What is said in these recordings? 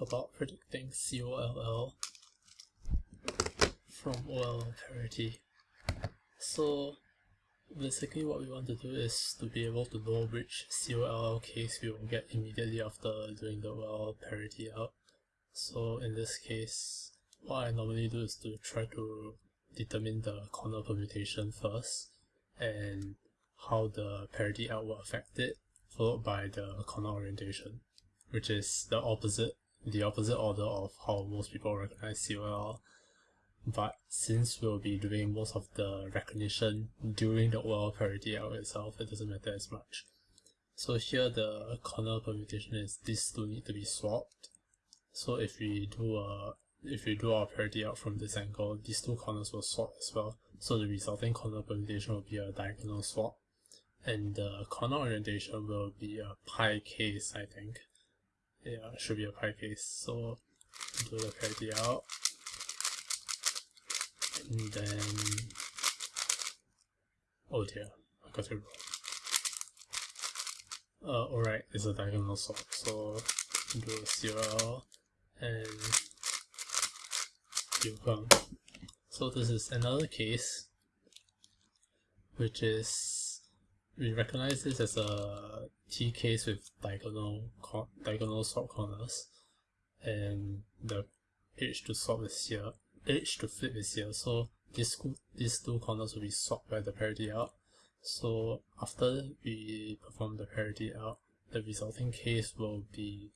about predicting COLL from OLL parity. So basically what we want to do is to be able to know which COLL case we will get immediately after doing the OLL parity out. So in this case, what I normally do is to try to determine the corner permutation first and how the parity out will affect it, followed by the corner orientation, which is the opposite the opposite order of how most people recognize COLL. But since we'll be doing most of the recognition during the OLL parity out itself, it doesn't matter as much. So here the corner permutation is these two need to be swapped. So if we do a if we do our parity out from this angle, these two corners will swap as well. So the resulting corner permutation will be a diagonal swap. And the corner orientation will be a pi case, I think yeah, it should be a pi case. So do the parity out. And then oh dear, I got it wrong. Uh, alright, it's a diagonal swap. So do a COLL and you come. So this is another case which is we recognize this as a T case with diagonal diagonal swap corners. And the edge to swap is here edge to flip is here. So these these two corners will be swapped by the parity out. So after we perform the parity out the resulting case will be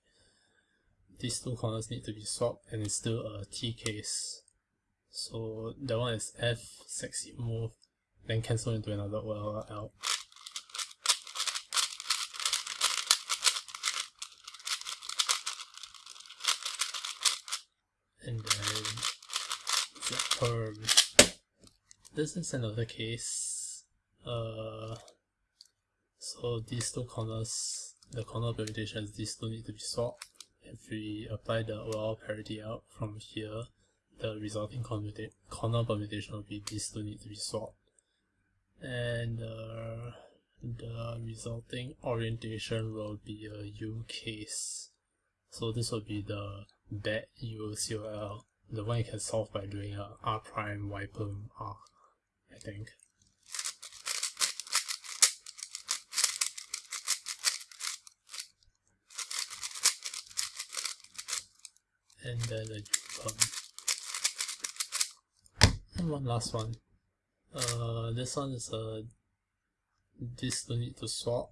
these two corners need to be swapped and it's still a T case. So that one is F sexy move then cancel into another OLL out and then the perm. This is another case. Uh, so these two corners, the corner permutations, these two need to be swapped. If we apply the OLL parity out from here, the resulting corner permutation will be these two need to be swapped. And uh, the resulting orientation will be a U case. So this will be the bad UCOL, uh, the one you can solve by doing a R prime Y perm R, I think. And then a U perm. And one last one. Uh, this one is a this don't need to swap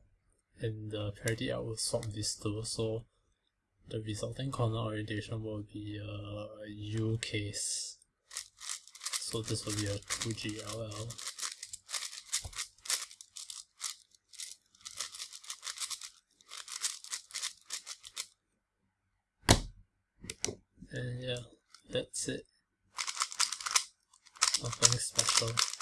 and the parity out will swap these two so the resulting corner orientation will be a U case. So this will be a 2GLL. And yeah, that's it. Nothing special.